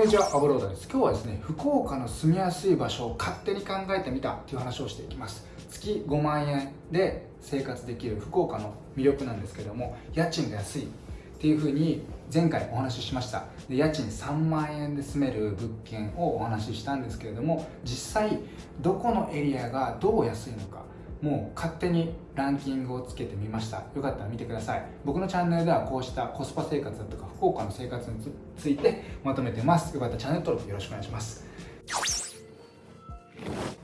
こんにちは、アブロードです。今日はですね、福岡の住みやすい場所を勝手に考えてみたという話をしていきます。月5万円で生活できる福岡の魅力なんですけども、家賃が安いっていうふうに前回お話ししましたで家賃3万円で住める物件をお話ししたんですけれども実際どこのエリアがどう安いのかもう勝手にランキングをつけてみました。よかったら見てください。僕のチャンネルではこうしたコスパ生活だとか福岡の生活についてまとめてます。よかったらチャンネル登録よろしくお願いします。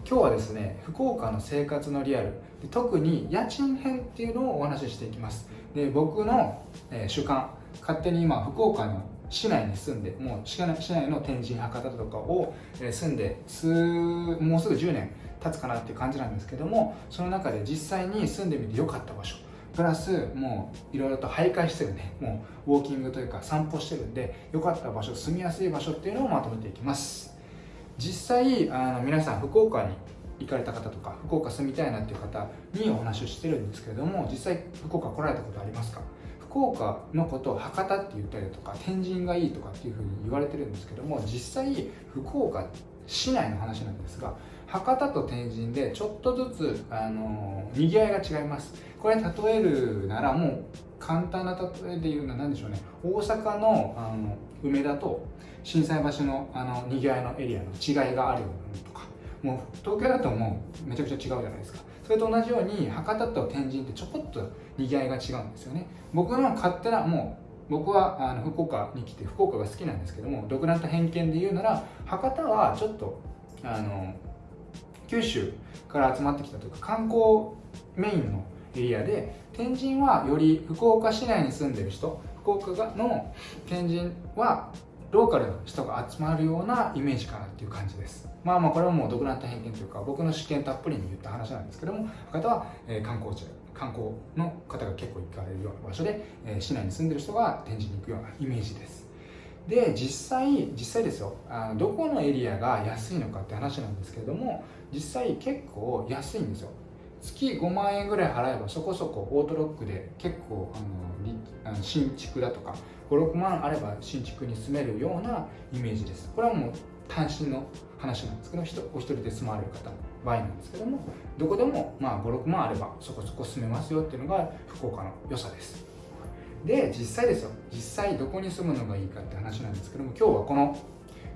今日はですね福岡の生活のリアル。特に家賃編っていうのをお話ししていきます。で僕の、えー、主観。勝手に今福岡の市内に住んでもう市内の天神博多とかを住んで数もうすぐ10年。経つかなっていう感じなんですけどもその中で実際に住んでみてよかった場所プラスもういろいろと徘徊してるねもうウォーキングというか散歩してるんで良かった場所住みやすい場所っていうのをまとめていきます。実際あの皆さん福岡に行かれた方とか福岡住みたいなっていう方にお話をしてるんですけれども実際福岡来られたことありますか？福岡のことを博多って言ったりとか天神がいいとかっていうふうに言われてるんですけども実際福岡市内の話なんですが博多と天神でちょっとずつあのにぎわいが違います。これ例えるならもう簡単な例えで言うのは何でしょうね。大阪のあの梅田と心斎橋のあのにぎわいのエリアの違いがあるようなとか。もう東京だともうめちゃくちゃ違うじゃないですか。それと同じように博多と天神ってちょこっとにぎわいが違うんですよね。僕の勝手なもう僕はあの福岡に来て福岡が好きなんですけども独断と偏見で言うなら博多はちょっとあの九州から集まってきたというか観光メインのエリアで天神はより福岡市内に住んでる人福岡の天神はローカルの人が集まるようなイメージかなっていう感じです。まあまあこれはもう独断と偏見というか僕の試験たっぷりに言った話なんですけども博多は、え、観光地観光の方が結構行かれるような場所で、え、市内に住んでる人が天神に行くようなイメージです。で実際実際ですよ。あのどこのエリアが安いのかって話なんですけれども実際結構安いんですよ。月5万円ぐらい払えばそこそこオートロックで結構あの新築だとか56万あれば新築に住めるようなイメージです。これはもう単身の話なんですけどお一人で住まわれる方の場合なんですけどもどこでもまあ56万あればそこそこ住めますよっていうのが福岡の良さです。で実際ですよ。実際どこに住むのがいいかって話なんです。けども今日はこの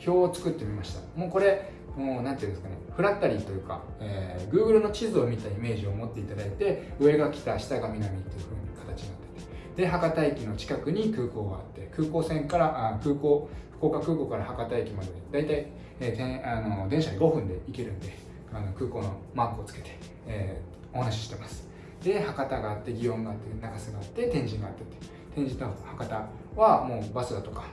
表を作ってみました。もうこれもう何ていうんですかね。フラッタリーというか、えー、Google の地図を見たイメージを持っていただいて上が北下が南っていう風に形になってて。で博多駅の近くに空港があって空港線からあ空港福岡空港から博多駅まで大体、えー、あの電車で5分で行けるんであの空港のマークをつけて、えー、お話ししてます。で博多があって祇園があって中洲があって天神があってって。天神と博多はもうバスだとか、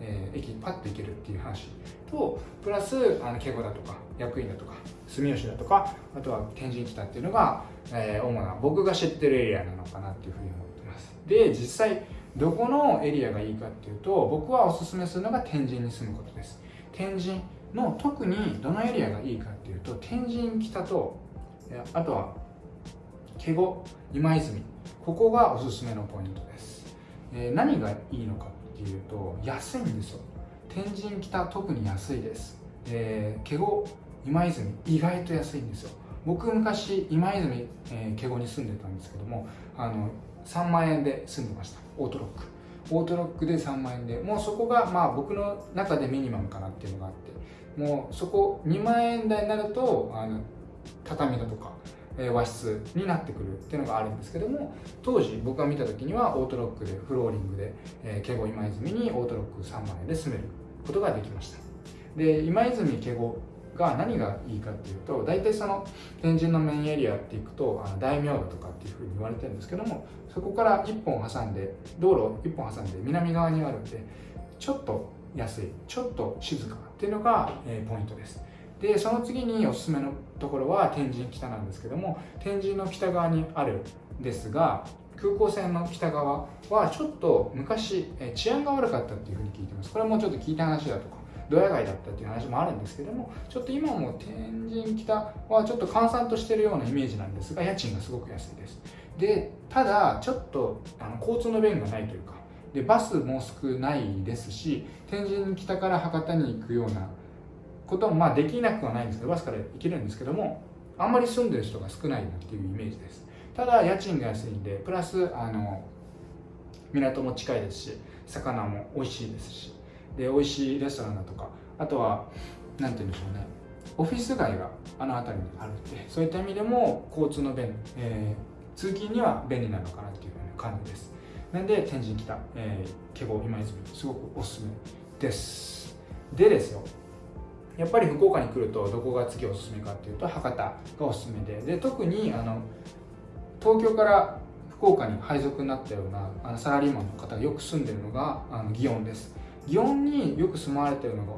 えー、駅パッと行けるっていう話とプラスあの敬語だとか役員だとか住吉だとかあとは天神北っていうのが、えー、主な僕が知ってるエリアなのかなっていうふうに思ってます。で実際どこのエリアがいいかっていうと僕はおすすめするのが天神に住むことです。天神の特にどのエリアがいいかっていうと天神北とあとは華後今泉ここがおすすめのポイントです、えー、何がいいのかっていうと安いんですよ。天神北特に安いです、えー、華後今泉意外と安いんですよ。僕昔今泉、えー、華後に住んでたんですけどもあの3万円で住んでました。オートロック。オートロックで3万円で。もうそこがまあ僕の中でミニマムかなっていうのがあって。もうそこ2万円台になるとあの畳だとか和室になってくるっていうのがあるんですけども当時僕が見た時にはオートロックでフローリングで、えー、華今泉にオートロック3万円で住めることができました。で今泉華後が何がいいかっていうと大体その天神のメインエリアっていくとあの大名とかっていうふうに言われてるんですけどもそこから1本挟んで道路1本挟んで南側にあるんでちょっと安いちょっと静かっていうのが、えー、ポイントです。でその次におすすめのところは天神北なんですけども天神の北側にあるんですが空港線の北側はちょっと昔治安が悪かったっていうふうに聞いてます。これもちょっと聞いた話だとかドヤ街だったっていう話もあるんですけどもちょっと今も天神北はちょっと閑散としてるようなイメージなんですが家賃がすごく安いです。でただちょっとあの交通の便がないというかでバスも少ないですし天神北から博多に行くようなこともまあできなくはないんですけどバスから行けるんですけどもあんまり住んでる人が少ないなっていうイメージです。ただ家賃が安いんでプラスあの港も近いですし魚も美味しいですしで美味しいレストランだとかあとは何て言うんでしょうねオフィス街があの辺りにあるんでそういった意味でも交通の便、えー、通勤には便利なのかなっていう感じです。なんで天神北、えー、華厳今泉すごくおすすめです。でですよやっぱり福岡に来るとどこが次おすすめかっていうと博多がおすすめでで特にあの東京から福岡に配属になったようなあのサラリーマンの方がよく住んでるのがあの祇園です。祇園によく住まわれてるのが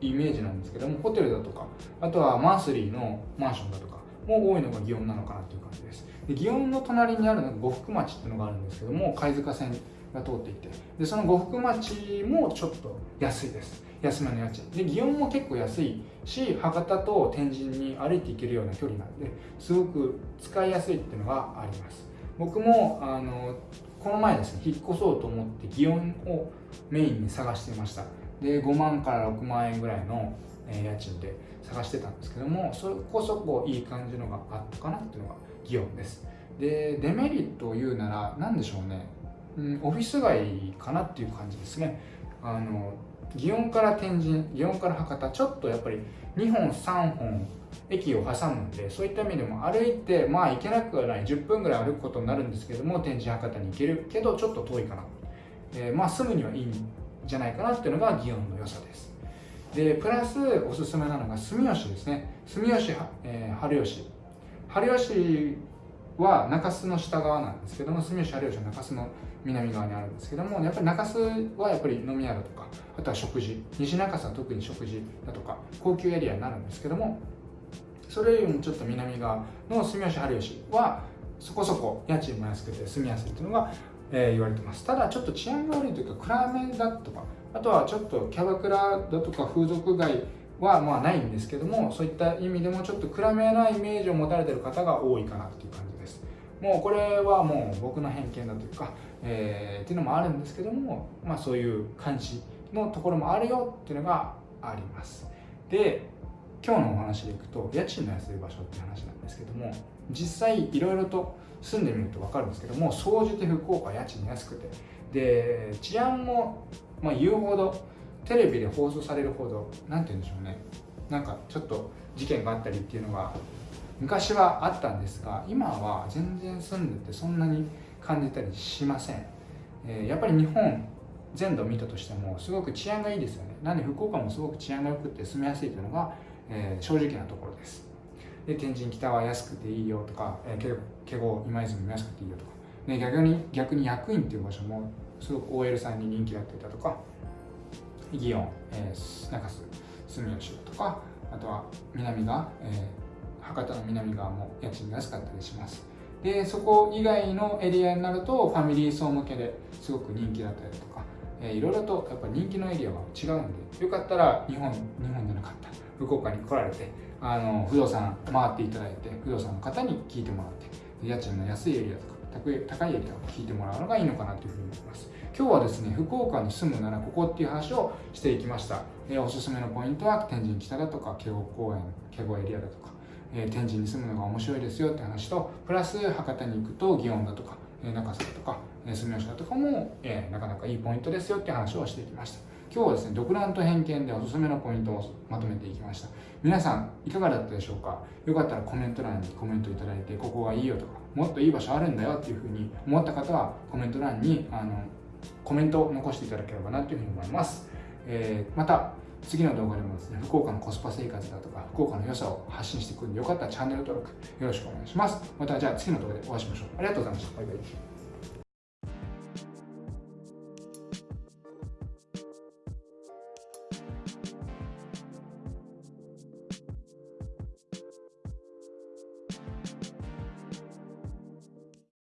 イメージなんですけどもホテルだとかあとはマンスリーのマンションだとかも多いのが祇園なのかなという感じです。で祇園の隣にあるのが呉服町っていうのがあるんですけども貝塚線が通っていてでその呉服町もちょっと安いです。安めの家賃で祇園も結構安いし博多と天神に歩いて行けるような距離なんですごく使いやすいっていうのがあります。僕もあのこの前ですね引っ越そうと思って祇園をメインに探してました。で5万から6万円ぐらいの家賃で探してたんですけどもそこそこいい感じのがあったかなっていうのが祇園です。でデメリットを言うなら何でしょうね、うん、オフィス街かなっていう感じですね。あの祇園から天神祇園から博多ちょっとやっぱり2本3本駅を挟むんでそういった意味でも歩いてまあ行けなくはない10分ぐらい歩くことになるんですけども天神博多に行けるけどちょっと遠いかな、えー、まあ住むにはいいんじゃないかなっていうのが祇園の良さです。でプラスおすすめなのが住吉ですね。住吉、えー、春吉。春吉は中洲の下側なんですけども住吉春吉は中洲の南側にあるんですけどもやっぱり中洲はやっぱり飲み屋だとかあとは食事。西中洲は特に食事だとか高級エリアになるんですけどもそれよりもちょっと南側の住吉春吉はそこそこ家賃も安くて住みやすいというのが、えー、言われてます。ただちょっと治安が悪いというか暗めだとかあとはちょっとキャバクラだとか風俗街はまあないんですけどもそういった意味でもちょっと暗めなイメージを持たれてる方が多いかなっていう感じですもうこれはもう僕の偏見だというか、えー、っていうのもあるんですけどもまあそういう感じのところもあるよっていうのがあります。で今日のお話でいくと家賃の安い場所って話なんですけども実際いろいろと住んでみると分かるんですけども総じて福岡家賃安くて。で治安もまあ、言うほどテレビで放送されるほど何て言うんでしょうね。なんかちょっと事件があったりっていうのが昔はあったんですが今は全然住んでてそんなに感じたりしません、えー、やっぱり日本全土見たとしてもすごく治安がいいですよね。なんで福岡もすごく治安が良くて住みやすいというのが、えー、正直なところです。で天神北は安くていいよとか、えー、華厳今泉も安くていいよとか、ね、逆に逆に役員っていう場所もすごく OL さんに人気だったりだとか祇園、えー、中洲住吉とかあとは南側、えー、博多の南側も家賃が安かったりします。でそこ以外のエリアになるとファミリー層向けですごく人気だったりとか、えー、いろいろとやっぱ人気のエリアは違うんでよかったら日本日本じゃなかった福岡に来られてあの不動産回っていただいて不動産の方に聞いてもらって家賃の安いエリアとか高いエリアを聞いてもらうのがいいのかなというふうに思います。今日はですね福岡に住むならここっていう話をしていきました、おすすめのポイントは天神北だとか慶応公園慶応エリアだとか、えー、天神に住むのが面白いですよって話とプラス博多に行くと祇園だとか、え中洲だとか、え住吉だとかも、えなかなかいいポイントですよって話をしてきました。今日はですね独断と偏見でおすすめのポイントをまとめていきました。皆さんいかがだったでしょうか？よかったらコメント欄にコメントいただいてここがいいよとかもっといい場所あるんだよっていうふうに思った方はコメント欄にあのコメントを残していただければなというふうに思います、えー、また次の動画でもですね福岡のコスパ生活だとか福岡の良さを発信していくんでよかったらチャンネル登録よろしくお願いします。またじゃあ次の動画でお会いしましょう。ありがとうございました。バイバイ。